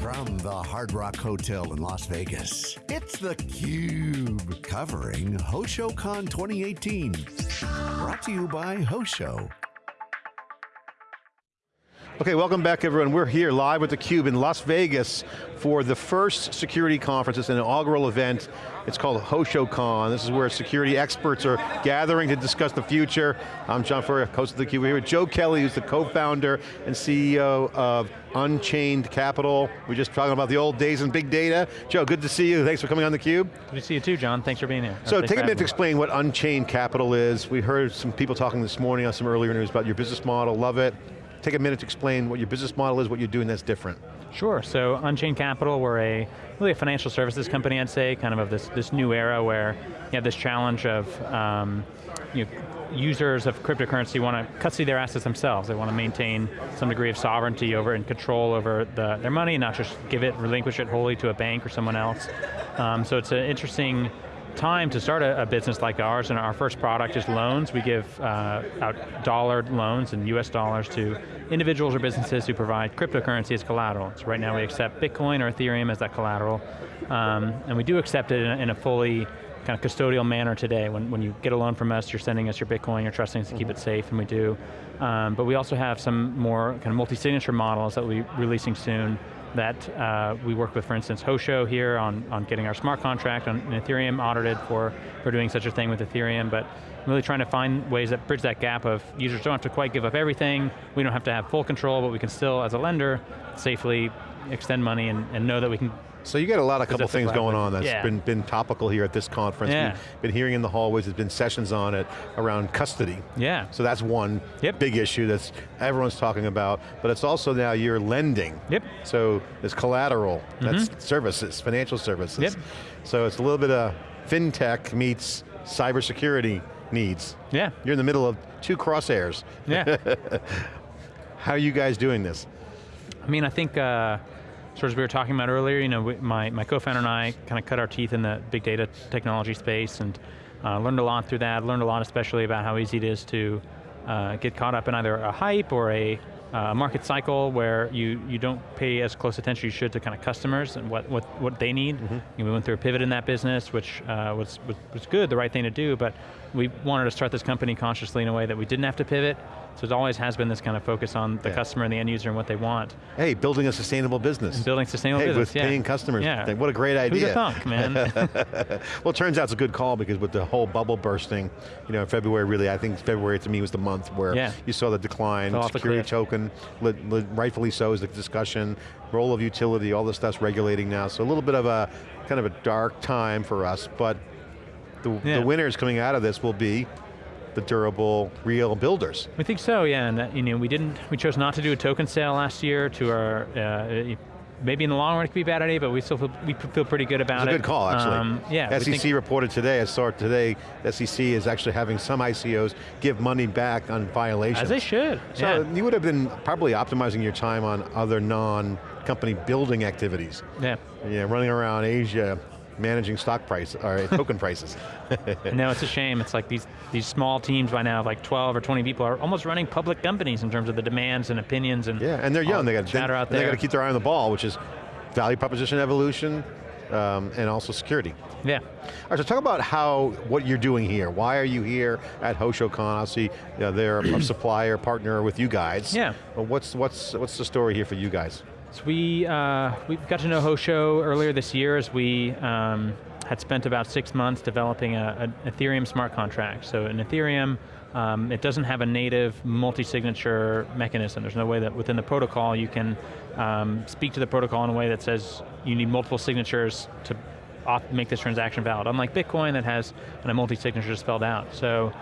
From the Hard Rock Hotel in Las Vegas, it's theCUBE, covering HoshoCon 2018. Brought to you by Hosho. Okay, welcome back everyone. We're here live with theCUBE in Las Vegas for the first security conference. It's an inaugural event. It's called HoshoCon. This is where security experts are gathering to discuss the future. I'm John Furrier, host of theCUBE. We're here with Joe Kelly, who's the co-founder and CEO of Unchained Capital. We're just talking about the old days in big data. Joe, good to see you. Thanks for coming on theCUBE. Good to see you too, John. Thanks for being here. So take a minute to explain what Unchained Capital is. We heard some people talking this morning on some earlier news about your business model, love it take a minute to explain what your business model is, what you're doing that's different. Sure, so Unchained Capital, we're a really a financial services company, I'd say, kind of of this, this new era where you have this challenge of um, you know, users of cryptocurrency want to custody their assets themselves. They want to maintain some degree of sovereignty over and control over the, their money, not just give it, relinquish it wholly to a bank or someone else. Um, so it's an interesting time to start a, a, business like ours, and our first product is loans. We give uh, out dollar loans and US dollars to individuals or businesses who provide cryptocurrency as collateral. So right now we accept Bitcoin or Ethereum as that collateral, um, and we do accept it in a, in a, fully kind of custodial manner today. When, when you get a loan from us, you're sending us your Bitcoin, you're trusting us to mm -hmm. keep it mm-hmm. safe, and we do. Um, but we also have some more kind of multi-signature models that we'll be releasing soon that uh, we work with, for instance, Hosho here on, on getting our smart contract on Ethereum audited for, for doing such a thing with Ethereum, but really trying to find ways that bridge that gap of users don't have to quite give up everything, we don't have to have full control, but we can still, as a lender, safely extend money and, and know that we can so you got a lot of couple things going on that's yeah. been, been topical here at this conference. Yeah. We've been hearing in the hallways, there's been sessions on it around custody. Yeah. So that's one yep. big issue that's everyone's talking about, but it's also now you're lending. Yep. So there's collateral, that's mm -hmm. that's services, financial services. Yep. So it's a little bit of fintech meets cybersecurity needs. Yeah. You're in the middle of two crosshairs. Yeah. How are you guys doing this? I mean, I think, uh, sort of as we were talking about earlier, you know, my, my co-founder and I kind of cut our teeth in the big data technology space and uh, learned a lot through that, learned a lot especially about how easy it is to uh, get caught up in either a hype or a uh, market cycle where you, you don't pay as close attention you should to kind of customers and what, what, what they need. Mm -hmm. we went through a pivot in that business, which uh, was, was, was good, the right thing to do, but we wanted to start this company consciously in a way that we didn't have to pivot, so it always has been this kind of focus on the yeah. customer and the end user and what they want. Hey, building a sustainable business. And building sustainable hey, business, with yeah. paying customers. Yeah. What a great idea. Who'd thunk, man? well, it turns out it's a good call because with the whole bubble bursting, you know, February really, I think February to me was the month where yeah. you saw the decline, security token, rightfully so is the discussion, role of utility, all this stuff's regulating now, so a little bit of a, kind of a dark time for us, but the, yeah. the winners coming out of this will be the durable, real builders. We think so, yeah, and that, you know, we didn't, we chose not to do a token sale last year to our, uh, maybe in the long run it could be a bad idea, but we still feel, we feel pretty good about it. It's a good call, actually. Um, yeah. SEC reported today, I saw it today, SEC is actually having some ICOs give money back on violations. As they should, So yeah. you would have been probably optimizing your time on other non-company building activities. Yeah. Yeah, running around Asia, managing stock price, or token prices. no, it's a shame. It's like these, these small teams by now, like 12 or 20 people, are almost running public companies in terms of the demands and opinions and Yeah, and they're young, they got, to chatter out there. they got to keep their eye on the ball, which is value proposition evolution, um, and also security. Yeah. All right, so talk about how, what you're doing here. Why are you here at HoshoCon? Obviously, you know, they're a supplier, partner with you guys. Yeah. But what's, what's, what's the story here for you guys? So we, uh, we got to know Hosho earlier this year as we um, had spent about six months developing an Ethereum smart contract. So in Ethereum, um, it doesn't have a native multi-signature mechanism. There's no way that within the protocol you can um, speak to the protocol in a way that says you need multiple signatures to make this transaction valid. Unlike Bitcoin that has a multi-signature spelled out. So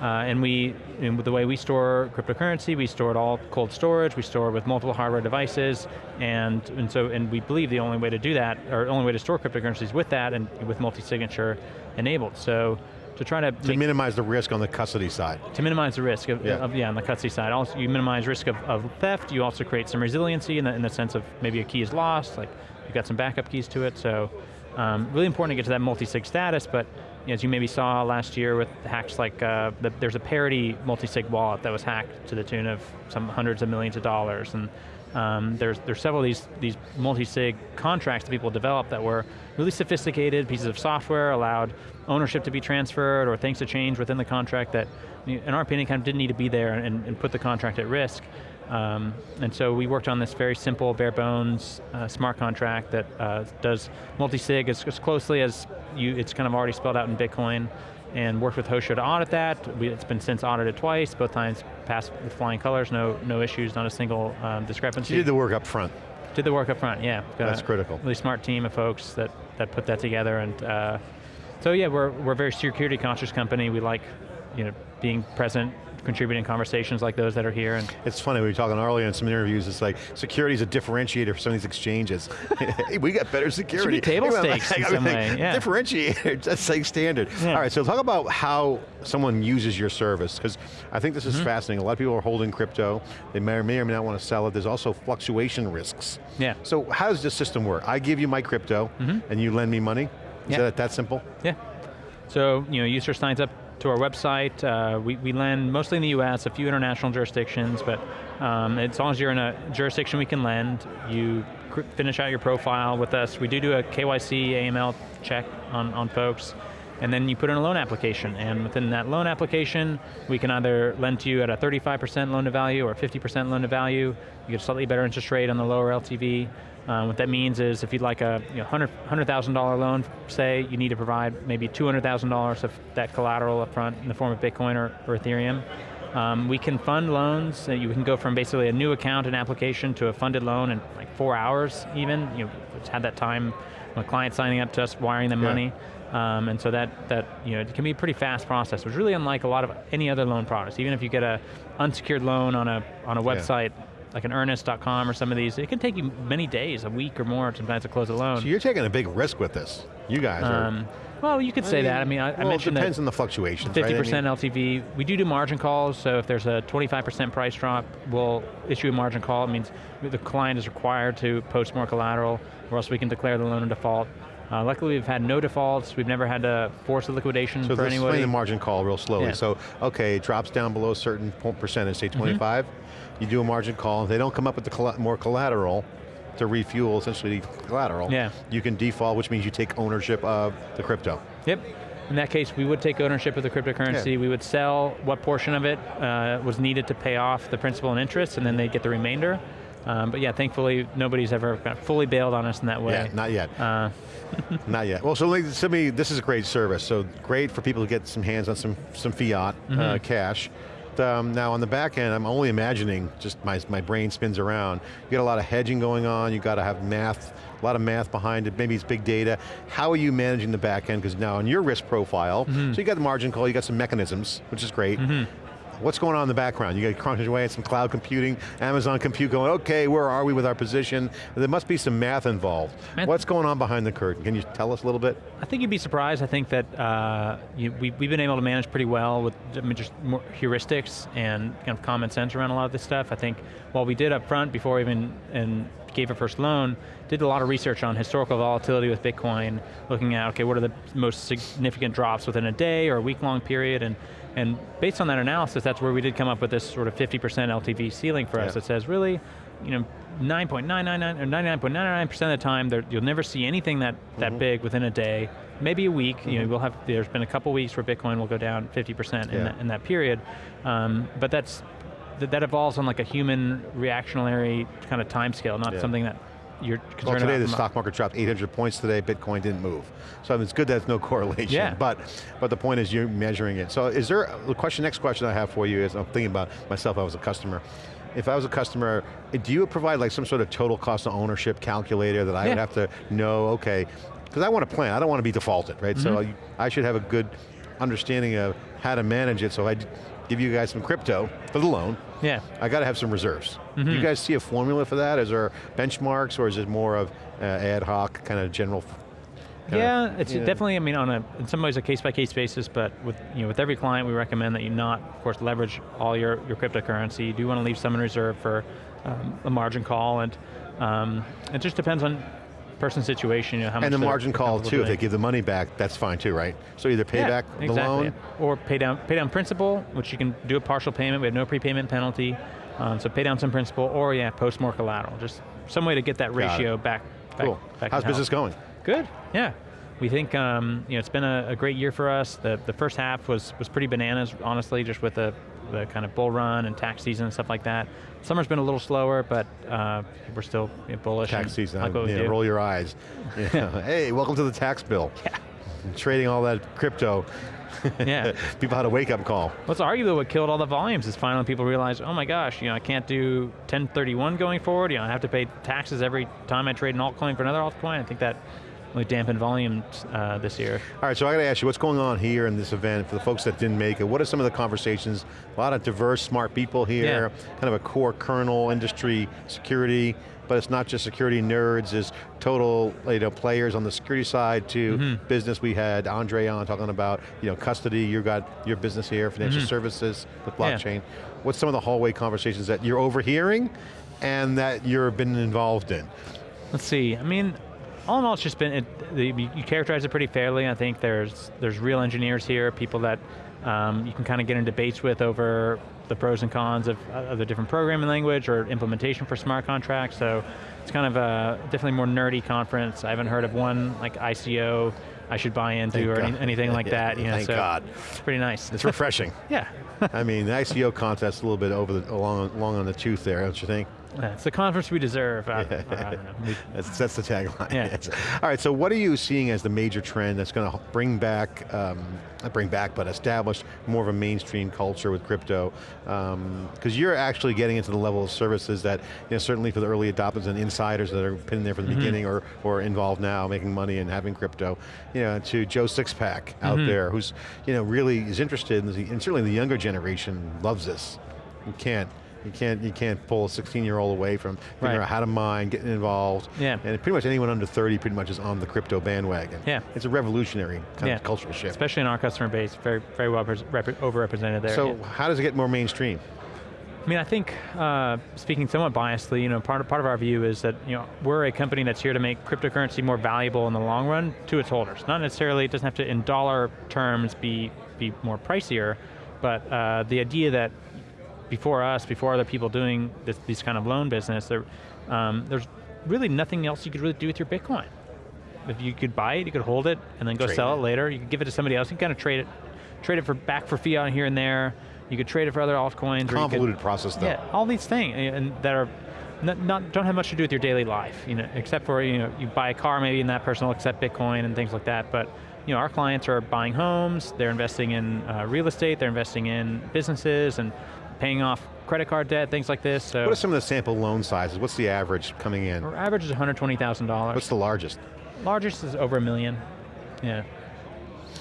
uh, and we, the way we store cryptocurrency, we store it all cold storage, we store it with multiple hardware devices, and, and so, and we believe the only way to do that, or the only way to store cryptocurrency is with that and with multi-signature enabled. So, to try to- To minimize the risk on the custody side. To minimize the risk of, yeah, of, yeah on the custody side. Also, you minimize risk of, of theft, you also create some resiliency in the, in the sense of maybe a key is lost, like you've got some backup keys to it, so um, really important to get to that multi-sig status, but as you maybe saw last year with hacks like, uh, the, there's a parity multi-sig wallet that was hacked to the tune of some hundreds of millions of dollars, and um, there's, there's several of these, these multi-sig contracts that people developed that were really sophisticated pieces of software, allowed ownership to be transferred or things to change within the contract that, in our opinion, kind of didn't need to be there and, and put the contract at risk. Um, and so we worked on this very simple, bare bones, uh, smart contract that uh, does multi-sig as, as, closely as you, it's kind of already spelled out in Bitcoin and worked with Hosho to audit that. We, it's been since audited twice, both times passed with flying colors, no, no issues, not a single um, discrepancy. You did the work up front. Did the work up front, yeah. That's critical. Really smart team of folks that, that put that together and uh, so yeah, we're, we're a very security conscious company. We like you know, being present contributing conversations like those that are here. And it's funny, we were talking earlier in some interviews, it's like security is a differentiator for some of these exchanges. hey, we got better security. Should be table stakes in some way, yeah. Differentiator, that's like standard. Yeah. All right, so talk about how someone uses your service, because I think this is mm -hmm. fascinating. A lot of people are holding crypto, they may or may or may not want to sell it, there's also fluctuation risks. Yeah. So how does this system work? I give you my crypto, mm -hmm. and you lend me money? Is yeah. that that simple? Yeah. So, you know, user signs up to our website. Uh, we, we lend mostly in the US, a few international jurisdictions, but um, as long as you're in a jurisdiction we can lend, you finish out your profile with us. We do do a KYC, AML check on, on folks, and then you put in a loan application, and within that loan application, we can either lend to you at a 35% loan to value or 50% loan to value. You get a slightly better interest rate on the lower LTV. Um, what that means is if you'd like a you know, $100,000 $100, loan, say, you need to provide maybe $200,000 of that collateral up front in the form of Bitcoin or, or Ethereum. Um, we can fund loans, uh, you can go from basically a new account and application to a funded loan in like four hours even. You know, had that time a client signing up to us, wiring them yeah. money. Um, and so that, that you know, it can be a pretty fast process, which is really unlike a lot of any other loan products. Even if you get a unsecured loan on a, on a website, yeah like an earnest.com or some of these, it can take you many days, a week or more sometimes to close a loan. So you're taking a big risk with this. You guys um, are. Well, you could say I mean, that. I mean, I, well, I mentioned it depends on the fluctuations, 50% right? I mean, LTV. We do do margin calls, so if there's a 25% price drop, we'll issue a margin call. It means the client is required to post more collateral, or else we can declare the loan in default. Uh, luckily, we've had no defaults. We've never had to force a liquidation so for anybody. So explain the margin call real slowly. Yeah. So, okay, it drops down below a certain percentage, say 25. Mm -hmm you do a margin call, if they don't come up with the more collateral to refuel essentially collateral, yeah. you can default, which means you take ownership of the crypto. Yep. In that case, we would take ownership of the cryptocurrency, yeah. we would sell what portion of it uh, was needed to pay off the principal and interest, and then they get the remainder. Um, but yeah, thankfully, nobody's ever fully bailed on us in that way. Yeah, not yet. Uh, not yet. Well, so me, this is a great service. So great for people to get some hands on some, some fiat mm -hmm. uh, mm-hmm. cash um, now on the back end, I'm only imagining, just my, my brain spins around. You got a lot of hedging going on, you got to have math, a lot of math behind it, maybe it's big data. How are you managing the back end? Because now on your risk profile, mm -hmm. so you got the margin call, you got some mechanisms, which is great. Mm -hmm. What's going on in the background? You got crunching away at some cloud computing, Amazon compute going, okay, where are we with our position? There must be some math involved. Math What's going on behind the curtain? Can you tell us a little bit? I think you'd be surprised. I think that uh, you, we, have been able to manage pretty well with I mean, just more heuristics and kind of common sense around a lot of this stuff. I think while we did up front before even and gave a first loan, did a lot of research on historical volatility with Bitcoin, looking at, okay, what are the most significant drops within a day or a week long period, and and based on that analysis, that's where we did come up with this sort of 50% LTV ceiling for us that says really, you know, 9.999 or 99.99% of the time, you'll never see anything that, that mm -hmm. big within a day, maybe a week, mm -hmm. you know, mm-hmm. we'll have, there's been a couple weeks where Bitcoin will go down 50% in, that, in that period, um, but that's, that, that evolves on like a human reactionary kind of time scale, not yeah. something that you're concerned well, today the stock market dropped 800 points today, Bitcoin didn't move. So I mean, it's good that there's no correlation, yeah. but, but the point is you're measuring it. So is there, the question, next question I have for you is, I'm thinking about myself, I was a customer. If I was a customer, do you provide like some sort of total cost of ownership calculator that I yeah. would have to know, okay, because I want to plan, I don't want to be defaulted, right? Mm -hmm. So mm-hmm. I should have a good understanding of how to manage it so I give you guys some crypto for the loan. Yeah. I got to have some reserves. Mm -hmm. you guys see a formula for that? Is there benchmarks or is it more of uh, ad hoc, kind of general yeah, it's definitely, I mean, on a, in some ways a case-by-case -case basis, but with, you know, with every client we recommend that you not, of course, leverage all your, your cryptocurrency. You do want to leave some in reserve for um, a margin call, and um, it just depends on person's situation, you know, how and much And the margin call too, if they give the money back, that's fine too, right? So either pay yeah, back the exactly. loan. Or pay down, pay down principal, which you can do a partial payment, we have no prepayment penalty. Um, so pay down some principal, or yeah, post more collateral. Just some way to get that ratio back, back. Cool. back How's business going? Good, yeah. We think um, you know, it's been a, a great year for us. The, the first half was, was pretty bananas, honestly, just with the, the kind of bull run and tax season and stuff like that. Summer's been a little slower, but uh, we're still you know, bullish. Tax season, Like you roll your eyes. Know, hey, welcome to the tax bill. Yeah. Trading all that crypto. Yeah. People had a wake up call. What's arguably what killed all the volumes is finally people realize, oh my gosh, you know, I can't do 1031 going forward. You know, I have to pay taxes every time I trade an altcoin for another altcoin. I think that really dampened volumes uh, this year. All right, so I got to ask you, what's going on here in this event for the folks that didn't make it? What are some of the conversations? A lot of diverse, smart people here, yeah. kind of a core kernel industry, security, but it's not just security nerds, it's total you know, players on the security side to Mm-hmm. business. We had Andre on talking about you know, custody, you got your business here, financial services with Mm-hmm. Yeah. blockchain. What's some of the hallway conversations that you're overhearing and that you've been involved in? Let's see. I mean, all in all, it's just been. It, the, you characterize it pretty fairly. I think there's there's real engineers here, people that um, you can kind of get in debates with over the pros and cons of, of the different programming language or implementation for smart contracts. So it's kind of a definitely more nerdy conference. I haven't heard of one like ICO I should buy into Thank or any, anything like that. You know, Thank so God. It's pretty nice. It's refreshing. yeah. I mean, the ICO contest a little bit over the, along, along on the tooth there, don't you think? Yeah, it's the conference we deserve. I, I don't know. That's, that's the tagline. Yeah. Yes. All right, so what are you seeing as the major trend that's going to bring back, um, not bring back, but establish more of a mainstream culture with crypto? Because you're actually getting into the level of services that, you know, certainly for the early adopters and insiders that are been there from the beginning or, or involved now, making money and having crypto, you know, to Joe Sixpack out Mm-hmm. there, who's, you know, really is interested, in the, and certainly the younger generation loves this. You can't. You can't, you can't pull a 16-year-old away from figuring Right. out how to mine, getting involved. Yeah. And pretty much anyone under 30 pretty much is on the crypto bandwagon. Yeah. It's a revolutionary kind yeah. of cultural shift. Especially in our customer base, very very well overrepresented there. so yeah. how does it get more mainstream? I mean, I think, uh, speaking somewhat biasedly, you know, part of, part of our view is that, you know, we're a company that's here to make cryptocurrency more valuable in the long run to its holders. Not necessarily, it doesn't have to, in dollar terms, be, be more pricier, but uh, the idea that before us, before other people doing this, this kind of loan business, there, um, there's really nothing else you could really do with your Bitcoin. If you could buy it, you could hold it, and then go Trade sell it. it later. You could give it to somebody else. You can kind of trade it, trade it for back for fiat here and there. You could trade it for other altcoins. you could- process though. yeah, all these things, and that are not, not don't have much to do with your daily life, you know, except for you know you buy a car maybe and that person will accept Bitcoin and things like that. But you know our clients are buying homes, they're investing in uh, real estate, they're investing in businesses and paying off credit card debt, things like this. So What are some of the sample loan sizes? What's the average coming in? our average is one hundred twenty thousand dollars. What's the largest? Largest is over a million. Yeah.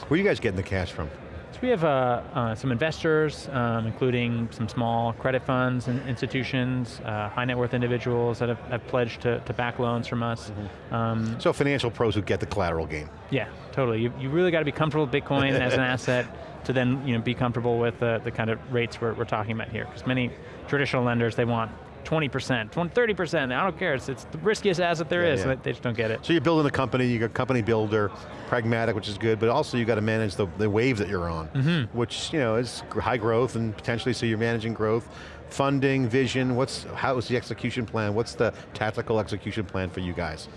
Where are you guys getting the cash from? So we have uh, uh, some investors, um, including some small credit funds and institutions, uh, high net worth individuals that have, have pledged to, to back loans from us. Um, So financial pros who get the collateral game. yeah, totally. You, you really got to be comfortable with Bitcoin as an asset to then you know be comfortable with the, the kind of rates we're, we're talking about here. Because many traditional lenders they want 20%, 20, 30%. I don't care. It's, it's the riskiest asset there Yeah, is. yeah. so they just don't get it. So you're building a company, you got company builder, pragmatic, which is good, but also you got to manage the, the wave that you're on, Mm-hmm. which you know is high growth and potentially so you're managing growth, funding, vision. What's how is the execution plan? What's the tactical execution plan for you guys?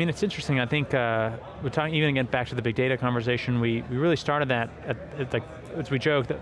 I mean, it's interesting. I think uh, we're talking even again back to the big data conversation. We we really started that at, at like as we joke the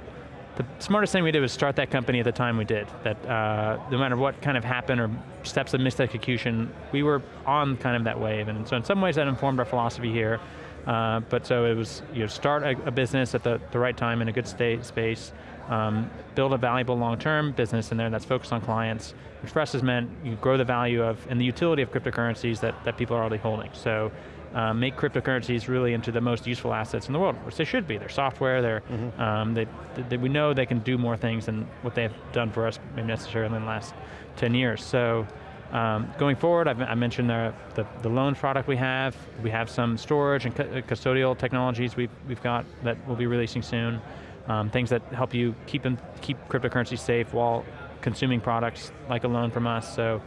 smartest thing we did was start that company at the time we did. That uh, no matter what kind of happened or steps of missed execution, we were on kind of that wave. And so in some ways that informed our philosophy here. Uh, but so it was you know start a, a business at the, the right time in a good state space, um, build a valuable long-term business in there that's focused on clients, which for us has meant you grow the value of and the utility of cryptocurrencies that, that people are already holding. So uh, make cryptocurrencies really into the most useful assets in the world, which they should be. They're software, they're, um, they, they, we know they can do more things than what they've done for us maybe necessarily in the last 10 years. So um, going forward, I've, I mentioned the, the, the loan product we have. We have some storage and uh, custodial technologies we've, we've got that we'll be releasing soon. Um, things that help you keep, them, keep cryptocurrency safe while consuming products like a loan from us. So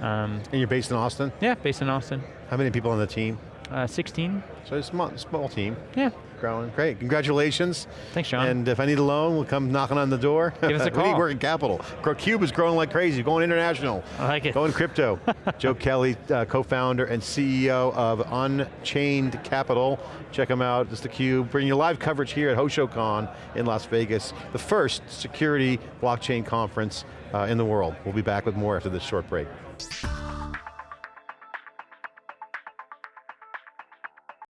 um, And you're based in Austin? yeah, based in Austin. How many people on the team? Uh, 16. So it's a small, small team, Yeah. growing. Great, congratulations. Thanks, John. And if I need a loan, we'll come knocking on the door. Give us a call. we need working capital. Cube is growing like crazy, going international. I like it. Going crypto. Joe Kelly, uh, co-founder and CEO of Unchained Capital. Check them out, it's theCUBE, bringing you live coverage here at HoshoCon in Las Vegas, the first security blockchain conference uh, in the world. We'll be back with more after this short break.